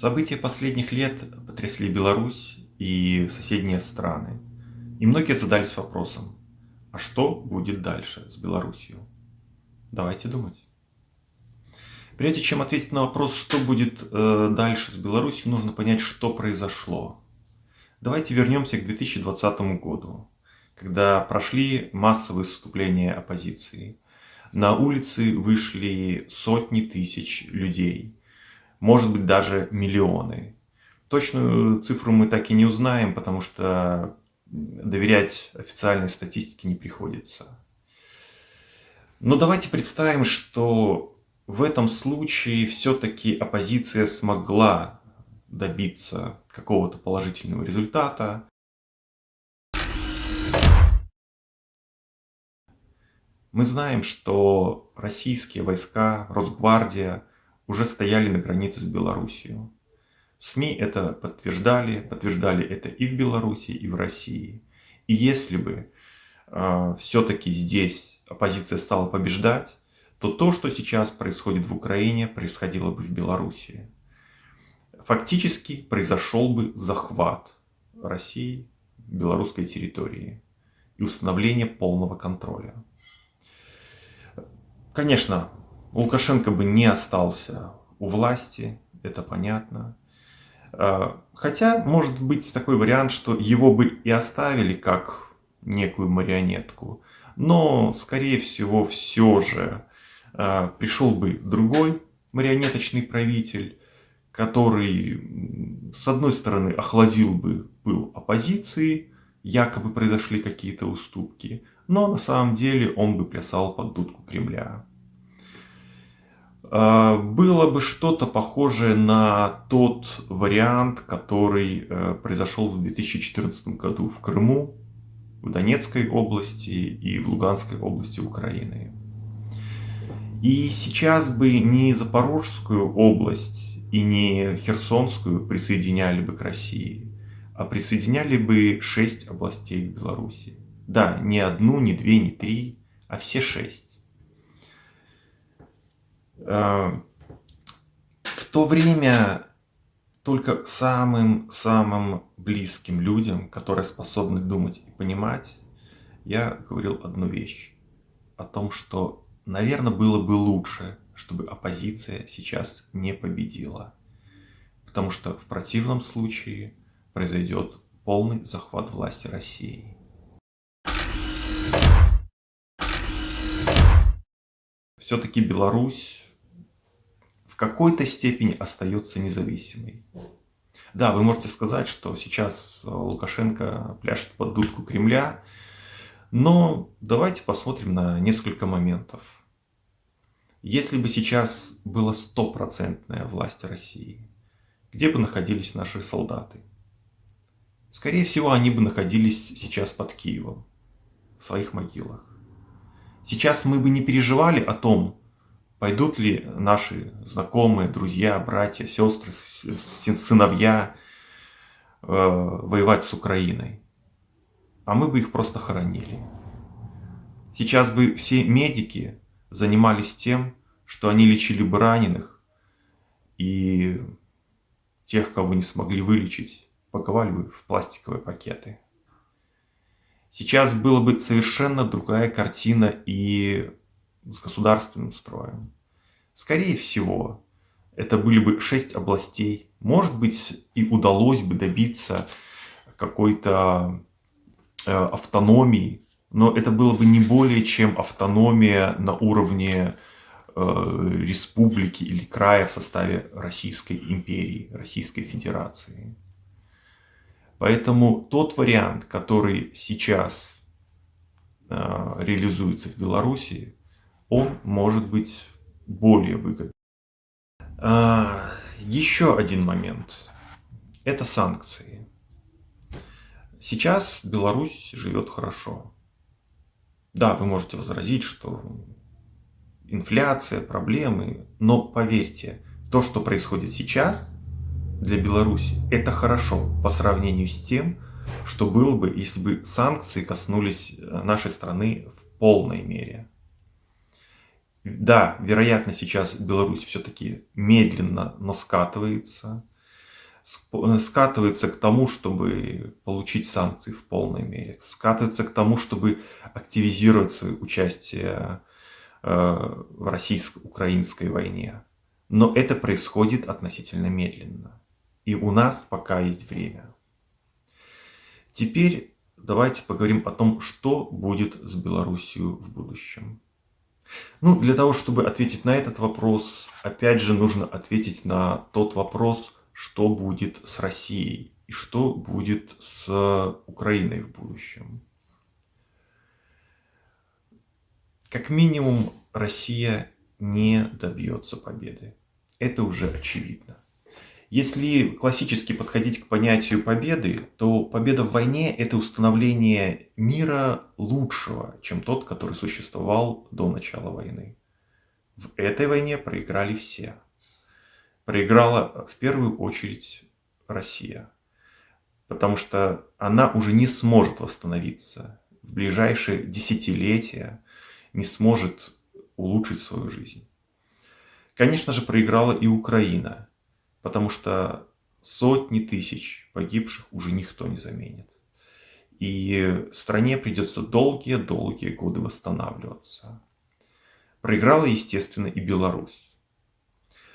События последних лет потрясли Беларусь и соседние страны. И многие задались вопросом, а что будет дальше с Беларусью? Давайте думать. Прежде чем ответить на вопрос, что будет э, дальше с Беларусью, нужно понять, что произошло. Давайте вернемся к 2020 году, когда прошли массовые выступления оппозиции. На улицы вышли сотни тысяч людей, может быть даже миллионы. Точную цифру мы так и не узнаем, потому что доверять официальной статистике не приходится. Но давайте представим, что в этом случае все-таки оппозиция смогла добиться какого-то положительного результата. Мы знаем, что российские войска, Росгвардия уже стояли на границе с Белоруссией. СМИ это подтверждали, подтверждали это и в Беларуси, и в России. И если бы э, а, все-таки здесь оппозиция стала побеждать, то то, что сейчас происходит в Украине, происходило бы в Беларуси. Фактически произошел бы захват России, белорусской территории и установление полного контроля. Конечно, Лукашенко бы не остался у власти, это понятно. А, хотя, может быть такой вариант, что его бы и оставили как некую марионетку. Но, скорее всего, все же а, пришел бы другой марионеточный правитель, который, с одной стороны, охладил бы пыл оппозиции, якобы произошли какие-то уступки, но на самом деле он бы плясал под дудку Кремля. А, было бы что-то похожее на тот вариант, который э, произошел в 2014 году в Крыму, в Донецкой области и в Луганской области Украины. И сейчас бы не Запорожскую область и не Херсонскую присоединяли бы к России, а присоединяли бы шесть областей Беларуси. Да, не одну, не две, не три, а все шесть. Э, в то время только самым-самым близким людям, которые способны думать и понимать, я говорил одну вещь. О том, что, наверное, было бы лучше, чтобы оппозиция сейчас не победила. Потому что в противном случае произойдет полный захват власти России. Все-таки Беларусь какой-то степени остается независимой. Да, вы можете сказать, что сейчас Лукашенко пляшет под дудку Кремля, но давайте посмотрим на несколько моментов. Если бы сейчас была стопроцентная власть России, где бы находились наши солдаты? Скорее всего, они бы находились сейчас под Киевом, в своих могилах. Сейчас мы бы не переживали о том, Пойдут ли наши знакомые, друзья, братья, сестры, сыновья э, воевать с Украиной? А мы бы их просто хоронили. Сейчас бы все медики занимались тем, что они лечили бы раненых и тех, кого не смогли вылечить, паковали бы в пластиковые пакеты. Сейчас была бы совершенно другая картина и с государственным строем. Скорее всего, это были бы шесть областей. Может быть, и удалось бы добиться какой-то э, автономии, но это было бы не более чем автономия на уровне э, республики или края в составе Российской империи, Российской Федерации. Поэтому тот вариант, который сейчас э, реализуется в Беларуси, он может быть более выгодным. А, еще один момент. Это санкции. Сейчас Беларусь живет хорошо. Да, вы можете возразить, что инфляция, проблемы, но поверьте, то, что происходит сейчас для Беларуси, это хорошо по сравнению с тем, что было бы, если бы санкции коснулись нашей страны в полной мере. Да, вероятно, сейчас Беларусь все-таки медленно, но скатывается. скатывается к тому, чтобы получить санкции в полной мере, скатывается к тому, чтобы активизировать свое участие э, в российско-украинской войне. Но это происходит относительно медленно. И у нас пока есть время. Теперь давайте поговорим о том, что будет с Белоруссией в будущем. Ну, для того, чтобы ответить на этот вопрос, опять же, нужно ответить на тот вопрос, что будет с Россией и что будет с Украиной в будущем. Как минимум, Россия не добьется победы. Это уже очевидно. Если классически подходить к понятию победы, то победа в войне – это установление мира лучшего, чем тот, который существовал до начала войны. В этой войне проиграли все. Проиграла в первую очередь Россия, потому что она уже не сможет восстановиться в ближайшие десятилетия, не сможет улучшить свою жизнь. Конечно же, проиграла и Украина – потому что сотни тысяч погибших уже никто не заменит. И стране придется долгие-долгие годы восстанавливаться. Проиграла, естественно, и Беларусь.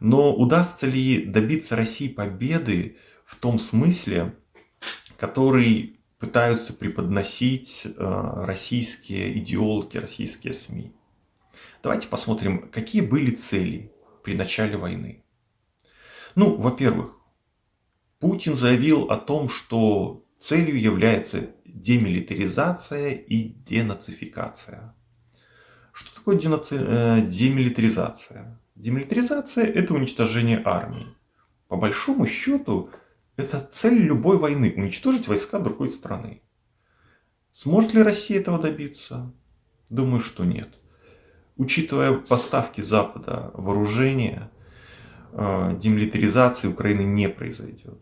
Но удастся ли добиться России победы в том смысле, который пытаются преподносить э, российские идеологи, российские СМИ? Давайте посмотрим, какие были цели при начале войны. Ну, во-первых, Путин заявил о том, что целью является демилитаризация и денацификация. Что такое денаци... Э, демилитаризация? Демилитаризация – это уничтожение армии. По большому счету, это цель любой войны – уничтожить войска другой страны. Сможет ли Россия этого добиться? Думаю, что нет. Учитывая поставки Запада вооружения, демилитаризации Украины не произойдет.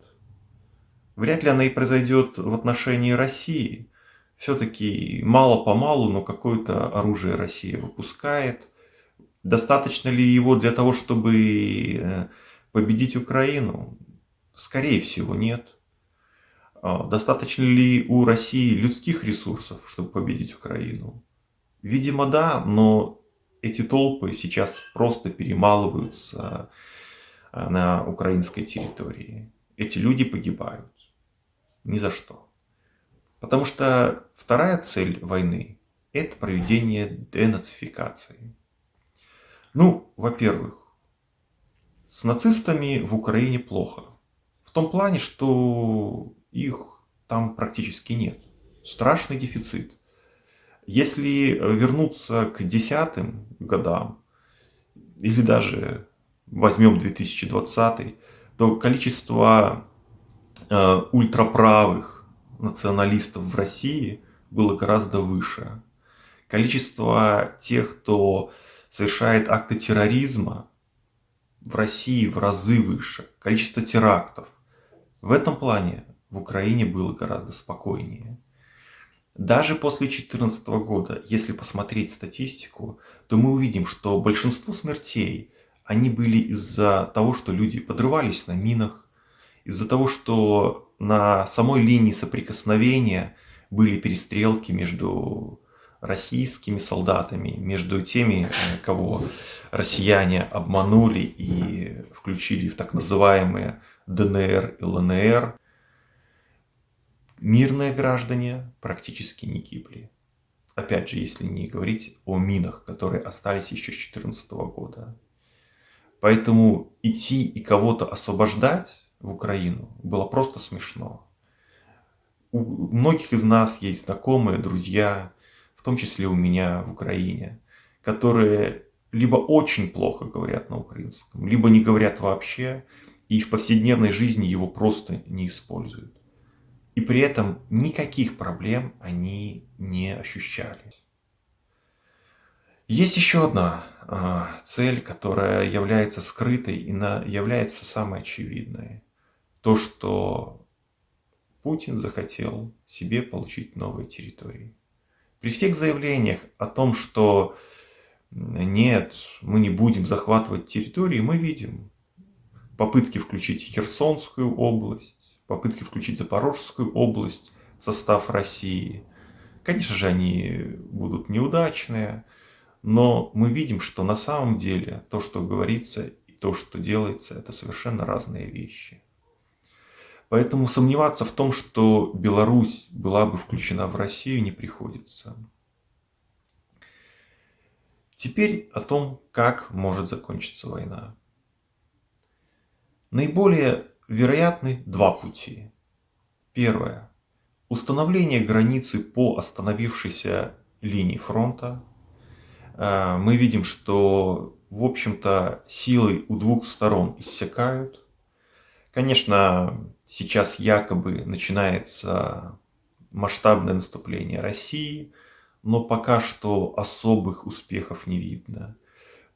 Вряд ли она и произойдет в отношении России. Все-таки мало-помалу, но какое-то оружие Россия выпускает. Достаточно ли его для того, чтобы э, победить Украину? Скорее всего, нет. А достаточно ли у России людских ресурсов, чтобы победить Украину? Видимо, да, но эти толпы сейчас просто перемалываются Э, на украинской территории. Эти люди погибают. Ни за что. Потому что вторая цель войны – это проведение денацификации. Ну, во-первых, с нацистами в Украине плохо. В том плане, что их там практически нет. Страшный дефицит. Если вернуться к десятым годам, или даже возьмем 2020, то количество э, ультраправых националистов в России было гораздо выше. Количество тех, кто совершает акты терроризма в России в разы выше. Количество терактов. В этом плане в Украине было гораздо спокойнее. Даже после 2014 года, если посмотреть статистику, то мы увидим, что большинство смертей они были из-за того, что люди подрывались на минах, из-за того, что на самой линии соприкосновения были перестрелки между российскими солдатами, между теми, э, кого россияне обманули и включили в так называемые ДНР и ЛНР. Мирные граждане практически не гибли. Опять же, если не говорить о минах, которые остались еще с 2014 года. Поэтому идти и кого-то освобождать в Украину было просто смешно. У многих из нас есть знакомые, друзья, в том числе у меня в Украине, которые либо очень плохо говорят на украинском, либо не говорят вообще, и в повседневной жизни его просто не используют. И при этом никаких проблем они не ощущали. Есть еще одна цель, которая является скрытой и является самой очевидной. То, что Путин захотел себе получить новые территории. При всех заявлениях о том, что нет, мы не будем захватывать территории, мы видим, попытки включить Херсонскую область, попытки включить Запорожскую область в состав России. Конечно же, они будут неудачные, но мы видим, что на самом деле то, что говорится и то, что делается, это совершенно разные вещи. Поэтому сомневаться в том, что Беларусь была бы включена в Россию, не приходится. Теперь о том, как может закончиться война. Наиболее вероятны два пути. Первое. Установление границы по остановившейся линии фронта. Э, мы видим, что, в общем-то, силы у двух сторон иссякают. Конечно, сейчас якобы начинается масштабное наступление России, но пока что особых успехов не видно.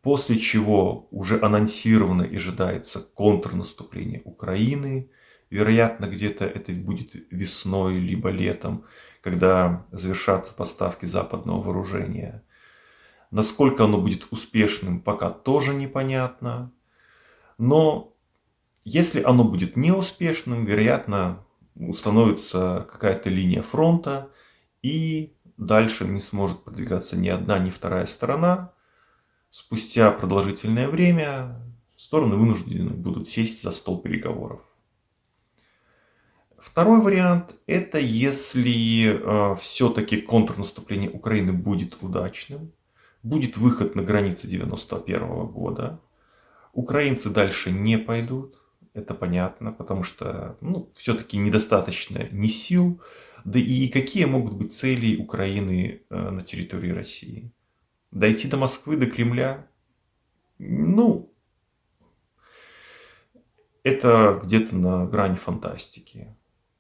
После чего уже анонсировано и ожидается контрнаступление Украины. Вероятно, где-то это будет весной, либо летом, когда завершатся поставки западного вооружения. Насколько оно будет успешным, пока тоже непонятно. Но если оно будет неуспешным, вероятно, установится какая-то линия фронта, и дальше не сможет продвигаться ни одна, ни вторая сторона. Спустя продолжительное время стороны вынуждены будут сесть за стол переговоров. Второй вариант – это если э, все-таки контрнаступление Украины будет удачным, будет выход на границы 91 года, украинцы дальше не пойдут, это понятно, потому что ну, все-таки недостаточно ни сил, да и какие могут быть цели Украины э, на территории России. Дойти до Москвы, до Кремля, ну, это где-то на грани фантастики.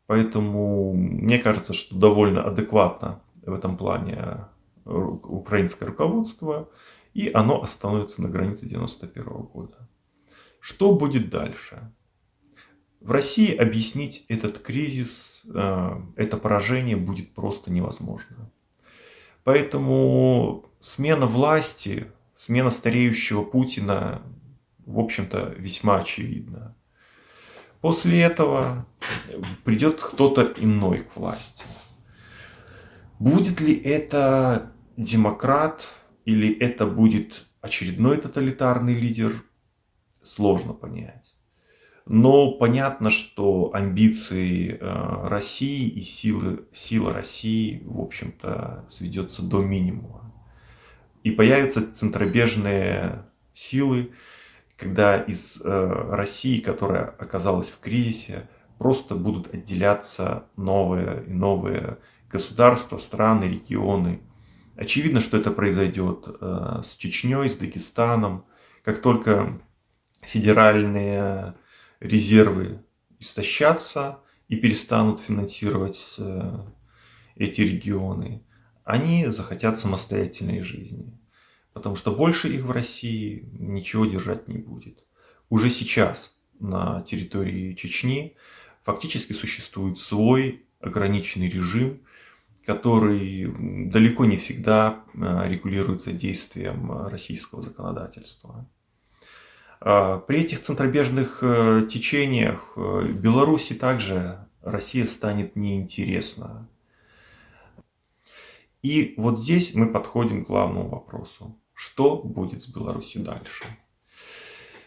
Поэтому мне кажется, что довольно адекватно в этом плане украинское руководство, и оно остановится на границе 91 года. Что будет дальше? В России объяснить этот кризис, э, это поражение будет просто невозможно. Поэтому смена власти, смена стареющего Путина, в общем-то, весьма очевидна. После этого придет кто-то иной к власти. Будет ли это демократ или это будет очередной тоталитарный лидер, сложно понять. Но понятно, что амбиции э, России и силы, сила России, в общем-то, сведется до минимума. И появятся центробежные силы, когда из э, России, которая оказалась в кризисе, просто будут отделяться новые и новые государства, страны, регионы. Очевидно, что это произойдет э, с Чечней, с Дагестаном. Как только федеральные резервы истощатся и перестанут финансировать э, эти регионы, они захотят самостоятельной жизни. Потому что больше их в России ничего держать не будет. Уже сейчас на территории Чечни фактически существует свой ограниченный режим, который далеко не всегда э, регулируется действием российского законодательства. А, при этих центробежных э, течениях э, Беларуси также Россия станет неинтересна. И вот здесь мы подходим к главному вопросу. Что будет с Беларусью дальше?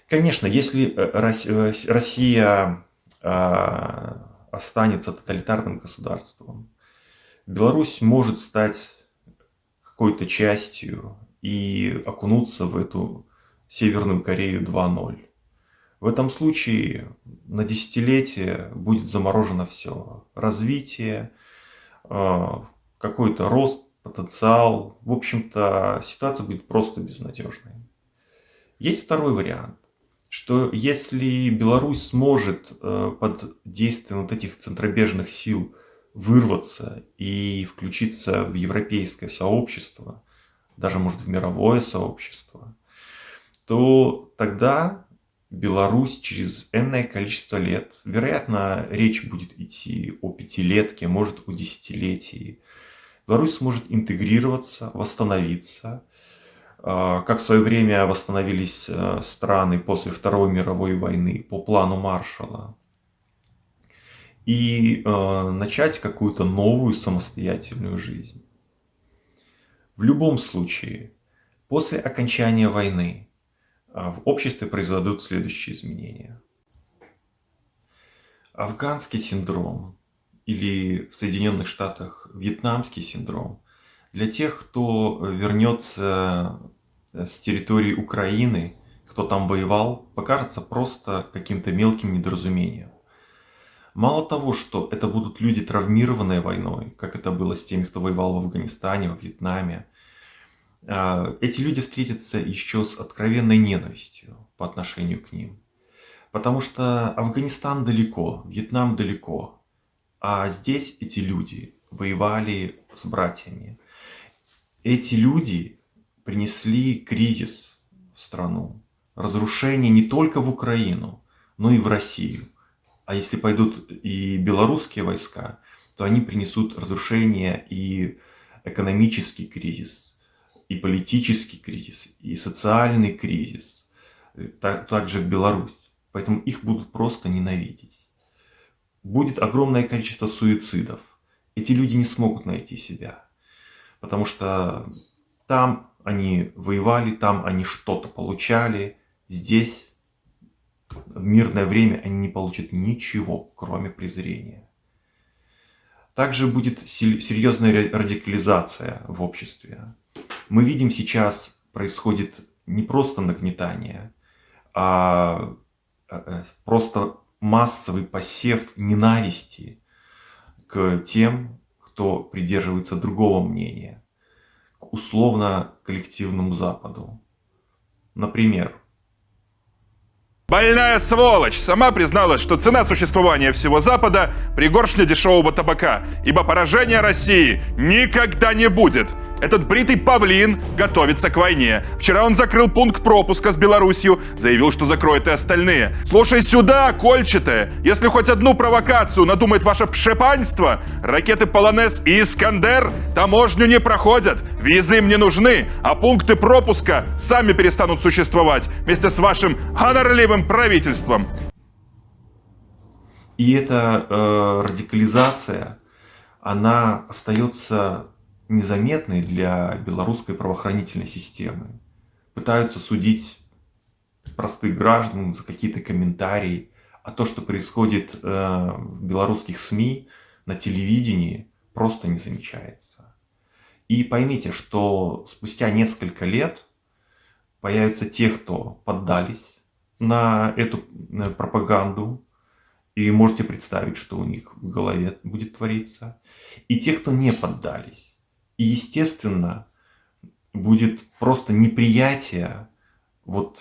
Конечно, если э, Россия а, останется тоталитарным государством, Беларусь может стать какой-то частью и окунуться в эту Северную Корею 2.0. В этом случае на десятилетие будет заморожено все. Развитие, а, какой-то рост, потенциал. В общем-то, ситуация будет просто безнадежной. Есть второй вариант, что если Беларусь сможет э, под действием вот этих центробежных сил вырваться и включиться в европейское сообщество, даже может в мировое сообщество, то тогда Беларусь через энное количество лет, вероятно, речь будет идти о пятилетке, может о десятилетии, Беларусь сможет интегрироваться, восстановиться, А, как в свое время восстановились э, страны после Второй мировой войны по плану Маршалла. И э, начать какую-то новую самостоятельную жизнь. В любом случае, после окончания войны а, в обществе произойдут следующие изменения. Афганский синдром или в Соединенных Штатах вьетнамский синдром для тех, кто вернется э, с территории Украины, кто там воевал, покажется просто каким-то мелким недоразумением. Мало того, что это будут люди, травмированные войной, как это было с теми, кто воевал в Афганистане, во Вьетнаме, а, эти люди встретятся еще с откровенной ненавистью по отношению к ним. Потому что Афганистан далеко, Вьетнам далеко, а здесь эти люди воевали с братьями. Эти люди принесли кризис в страну, разрушение не только в Украину, но и в Россию. А если пойдут и белорусские войска, то они принесут разрушение и экономический кризис, и политический кризис, и социальный кризис, э, так, также в Беларусь. Поэтому их будут просто ненавидеть. Будет огромное количество суицидов. Эти люди не смогут найти себя. Потому что там они воевали, там они что-то получали. Здесь в мирное время они не получат ничего, кроме презрения. Также будет серьезная радикализация в обществе мы видим сейчас происходит не просто нагнетание, а, а э, просто массовый посев ненависти к тем, кто придерживается другого мнения, к условно-коллективному Западу. Например, Больная сволочь сама призналась, что цена существования всего Запада – пригоршня дешевого табака, ибо поражения России никогда не будет. Этот бритый павлин готовится к войне. Вчера он закрыл пункт пропуска с Беларусью, заявил, что закроет и остальные. Слушай сюда, кольчатое, если хоть одну провокацию надумает ваше пшепанство, ракеты Полонез и Искандер таможню не проходят, визы им не нужны, а пункты пропуска сами перестанут существовать вместе с вашим гонорливым правительством. И эта э, радикализация, она остается незаметны для белорусской правоохранительной системы. Пытаются судить простых граждан за какие-то комментарии, а то, что происходит э, в белорусских СМИ, на телевидении, просто не замечается. И поймите, что спустя несколько лет появятся те, кто поддались на эту пропаганду, и можете представить, что у них в голове будет твориться, и те, кто не поддались. И, естественно, будет просто неприятие вот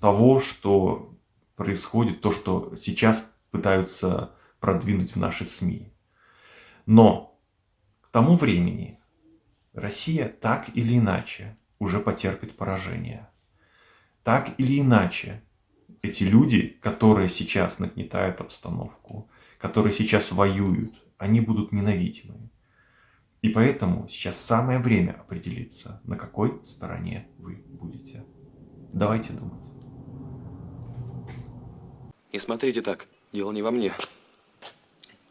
того, что происходит, то, что сейчас пытаются продвинуть в наши СМИ. Но к тому времени Россия так или иначе уже потерпит поражение. Так или иначе, эти люди, которые сейчас нагнетают обстановку, которые сейчас воюют, они будут ненавидимы. И поэтому сейчас самое время определиться, на какой стороне вы будете. Давайте думать. Не смотрите так, дело не во мне.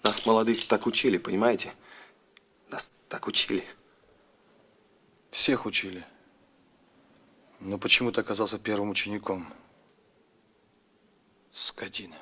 Нас, молодых, так учили, понимаете? Нас так учили. Всех учили. Но почему ты оказался первым учеником? Скотина.